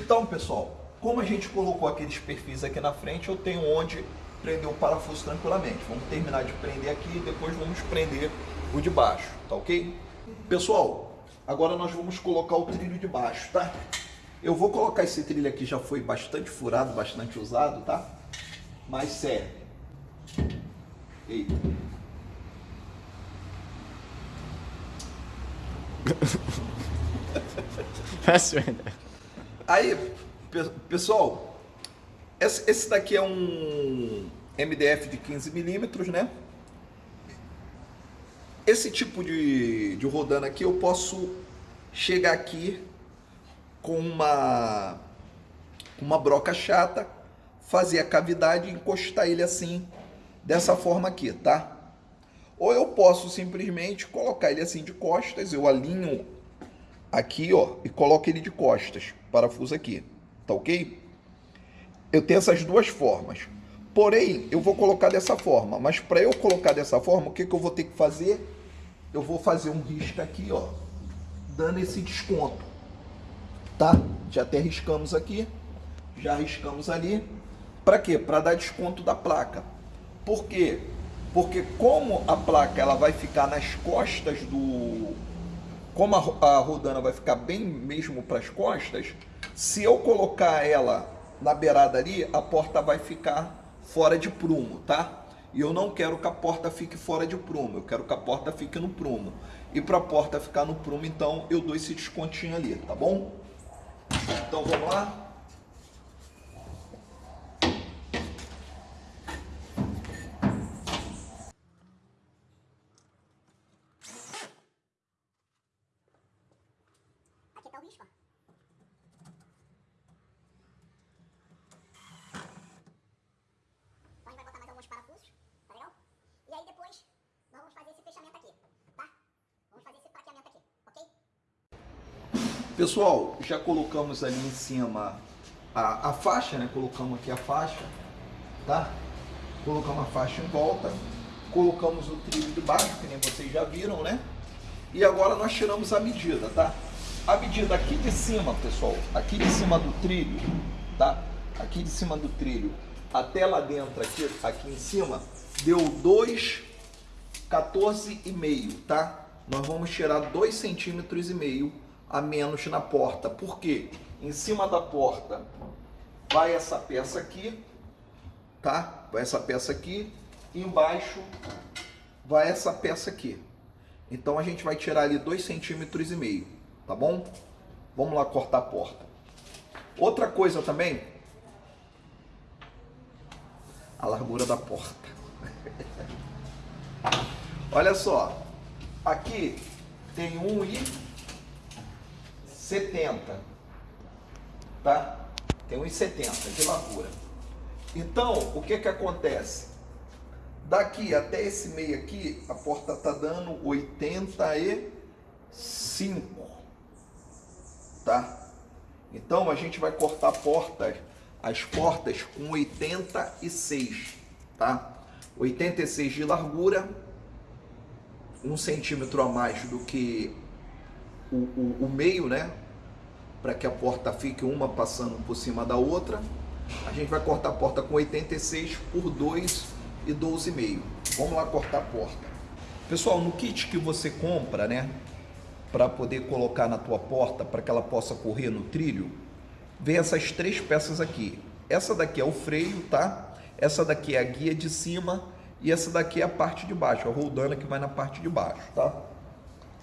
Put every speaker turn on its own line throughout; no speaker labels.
Então, pessoal, como a gente colocou aqueles perfis aqui na frente, eu tenho onde prender o parafuso tranquilamente. Vamos terminar de prender aqui e depois vamos prender o de baixo, tá ok? Pessoal, agora nós vamos colocar o trilho de baixo, tá? Eu vou colocar esse trilho aqui, já foi bastante furado, bastante usado, tá? Mas sério. Eita. Aí, pessoal, esse daqui é um MDF de 15 milímetros, né? Esse tipo de, de rodando aqui eu posso chegar aqui com uma, uma broca chata, fazer a cavidade e encostar ele assim, dessa forma aqui, tá? Ou eu posso simplesmente colocar ele assim de costas, eu alinho aqui, ó, e coloco ele de costas, parafuso aqui, tá ok? Eu tenho essas duas formas. Porém, eu vou colocar dessa forma, mas para eu colocar dessa forma, o que, que eu vou ter que fazer? Eu vou fazer um risco aqui, ó, dando esse desconto, tá? Já até riscamos aqui, já riscamos ali. Para quê? Para dar desconto da placa. Por quê? Porque como a placa ela vai ficar nas costas do... Como a, a rodana vai ficar bem mesmo para as costas, se eu colocar ela na beirada ali, a porta vai ficar fora de prumo, tá? E eu não quero que a porta fique fora de prumo, eu quero que a porta fique no prumo. E para a porta ficar no prumo, então, eu dou esse descontinho ali, tá bom? Então, vamos lá? Pessoal, já colocamos ali em cima a, a faixa, né? Colocamos aqui a faixa, tá? Colocamos a faixa em volta, colocamos o trilho de baixo, que nem vocês já viram, né? E agora nós tiramos a medida, tá? A medida aqui de cima, pessoal, aqui de cima do trilho, tá? Aqui de cima do trilho até lá dentro, aqui, aqui em cima, deu 2,14,5, tá? Nós vamos tirar 2,5 centímetros e meio a menos na porta. Por quê? Em cima da porta vai essa peça aqui, tá? Vai essa peça aqui, embaixo vai essa peça aqui. Então a gente vai tirar ali dois centímetros e meio, tá bom? Vamos lá cortar a porta. Outra coisa também, a largura da porta. Olha só, aqui tem um e 70, tá? Tem 1,70 de largura. Então, o que que acontece? Daqui até esse meio aqui, a porta tá dando 85, tá? Então, a gente vai cortar portas, as portas com 86, tá? 86 de largura, um centímetro a mais do que o, o, o meio, né? Para que a porta fique uma passando por cima da outra. A gente vai cortar a porta com 86 por 2 e 12,5. Vamos lá cortar a porta. Pessoal, no kit que você compra, né? Para poder colocar na tua porta, para que ela possa correr no trilho, vem essas três peças aqui. Essa daqui é o freio, tá? Essa daqui é a guia de cima e essa daqui é a parte de baixo, a roldana que vai na parte de baixo, tá?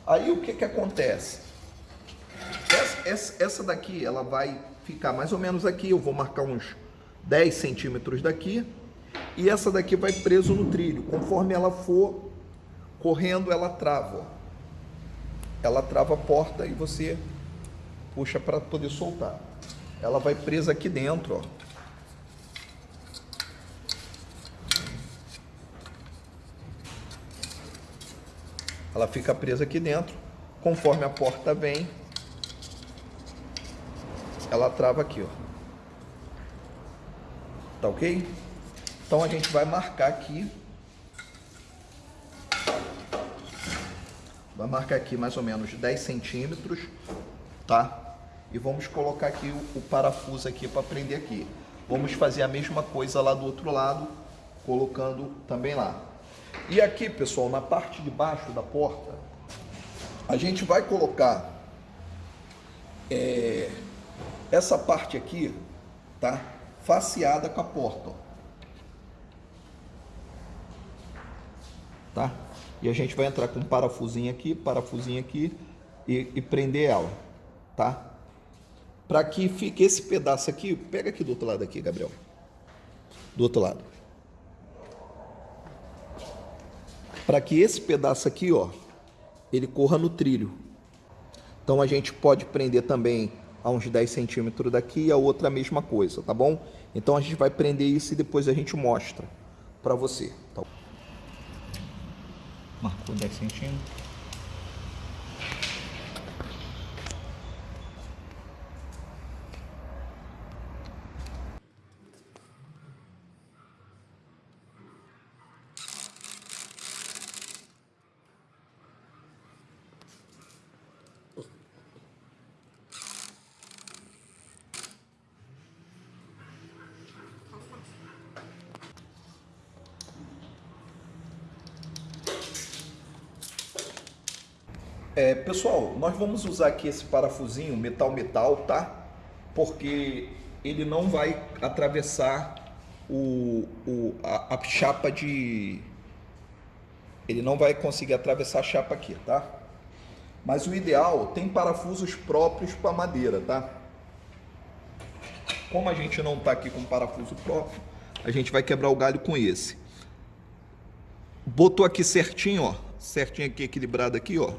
Aí o que que acontece? Essa, essa, daqui, ela vai ficar mais ou menos aqui, eu vou marcar uns 10 centímetros daqui, e essa daqui vai preso no trilho. Conforme ela for correndo, ela trava. Ela trava a porta e você puxa para poder soltar. Ela vai presa aqui dentro, ó. Ela fica presa aqui dentro. Conforme a porta vem, ela trava aqui, ó. Tá ok? Então a gente vai marcar aqui. Vai marcar aqui mais ou menos 10 centímetros, tá? e vamos colocar aqui o, o parafuso aqui para prender aqui. Vamos fazer a mesma coisa lá do outro lado, colocando também lá. E aqui, pessoal, na parte de baixo da porta, a gente vai colocar é, essa parte aqui, tá? Faceada com a porta, ó. Tá? E a gente vai entrar com um parafusinho aqui, parafusinho aqui e, e prender ela, tá? Para que fique esse pedaço aqui, pega aqui do outro lado aqui, Gabriel. Do outro lado. Para que esse pedaço aqui, ó, ele corra no trilho. Então a gente pode prender também a uns 10 centímetros daqui e a outra a mesma coisa, tá bom? Então a gente vai prender isso e depois a gente mostra para você. Tá? Marcou 10 centímetros. É, pessoal, nós vamos usar aqui esse parafusinho metal-metal, tá? Porque ele não vai atravessar o, o, a, a chapa de... Ele não vai conseguir atravessar a chapa aqui, tá? Mas o ideal, tem parafusos próprios para madeira, tá? Como a gente não tá aqui com parafuso próprio, a gente vai quebrar o galho com esse. Botou aqui certinho, ó. Certinho aqui, equilibrado aqui, ó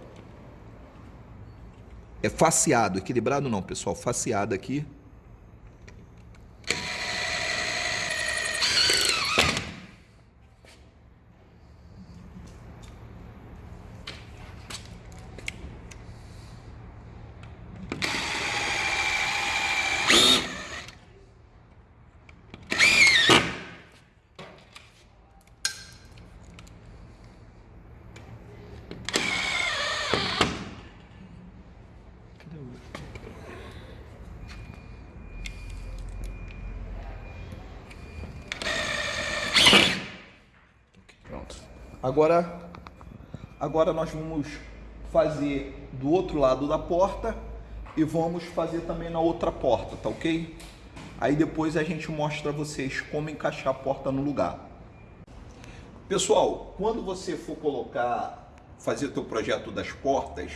é faceado, equilibrado não, pessoal, faceado aqui. Agora, agora nós vamos fazer do outro lado da porta e vamos fazer também na outra porta, tá ok? Aí depois a gente mostra a vocês como encaixar a porta no lugar. Pessoal, quando você for colocar, fazer o teu projeto das portas,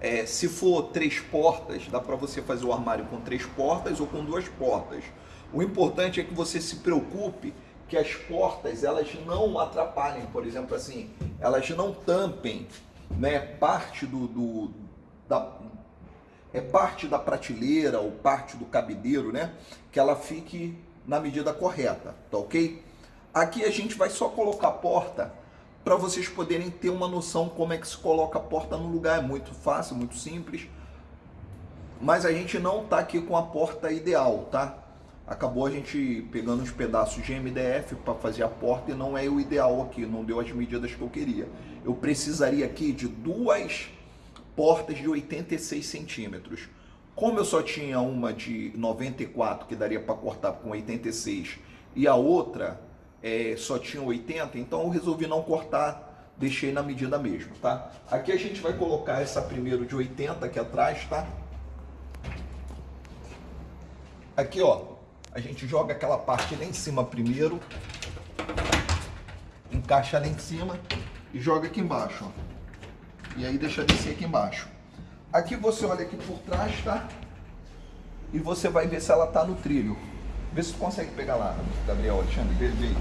é, se for três portas, dá para você fazer o armário com três portas ou com duas portas. O importante é que você se preocupe que as portas elas não atrapalhem, por exemplo, assim, elas não tampem, né, parte do, do da, é parte da prateleira ou parte do cabideiro, né, que ela fique na medida correta, tá ok? Aqui a gente vai só colocar a porta para vocês poderem ter uma noção como é que se coloca a porta no lugar, é muito fácil, muito simples, mas a gente não tá aqui com a porta ideal, tá? Acabou a gente pegando uns pedaços de MDF para fazer a porta e não é o ideal aqui, não deu as medidas que eu queria. Eu precisaria aqui de duas portas de 86 centímetros. Como eu só tinha uma de 94 que daria para cortar com 86 e a outra é, só tinha 80, então eu resolvi não cortar, deixei na medida mesmo, tá? Aqui a gente vai colocar essa primeiro de 80 aqui atrás, tá? Aqui, ó, a gente joga aquela parte lá em cima primeiro, encaixa lá em cima e joga aqui embaixo, ó. E aí deixa descer aqui embaixo. Aqui você olha aqui por trás, tá? E você vai ver se ela tá no trilho. Vê se tu consegue pegar lá, Gabriel, Alexandre, vê, vê.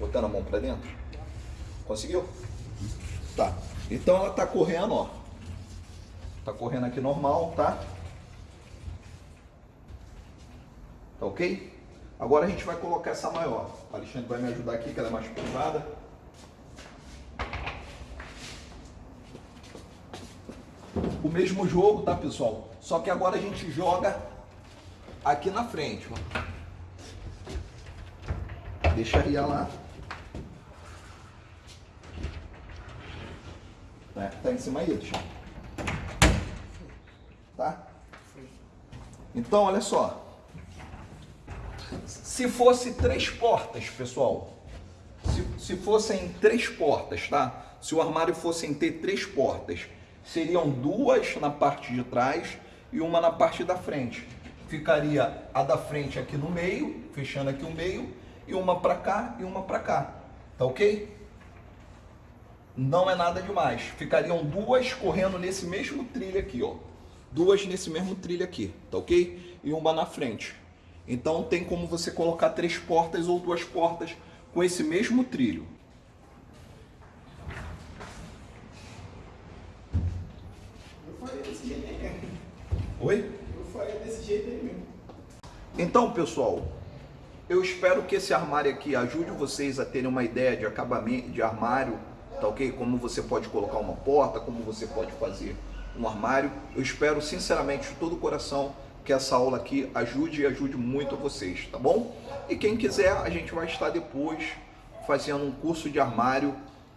Botando a mão pra dentro. Conseguiu? Tá. Então ela tá correndo, ó. Tá correndo aqui normal, tá? Tá ok? Agora a gente vai colocar essa maior. O Alexandre vai me ajudar aqui, que ela é mais privada. O mesmo jogo, tá, pessoal? Só que agora a gente joga aqui na frente. Deixa aí lá. Né? Tá em cima aí, Alexandre. Tá? Então, olha só. Se fosse três portas, pessoal, se, se fossem três portas, tá? Se o armário fosse ter três portas, seriam duas na parte de trás e uma na parte da frente. Ficaria a da frente aqui no meio, fechando aqui o meio, e uma para cá e uma para cá. Tá ok? Não é nada demais. Ficariam duas correndo nesse mesmo trilho aqui, ó. Duas nesse mesmo trilho aqui, tá ok? E uma na frente. Então tem como você colocar três portas ou duas portas com esse mesmo trilho.
Eu faria desse jeito aí mesmo.
Oi?
Eu faria desse jeito aí mesmo.
Então, pessoal, eu espero que esse armário aqui ajude vocês a terem uma ideia de acabamento de armário, tá ok? Como você pode colocar uma porta, como você pode fazer um armário. Eu espero sinceramente de todo o coração que essa aula aqui ajude e ajude muito vocês, tá bom? E quem quiser, a gente vai estar depois fazendo um curso de armário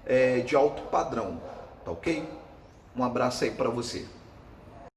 é, de alto padrão, tá ok? Um abraço aí para você.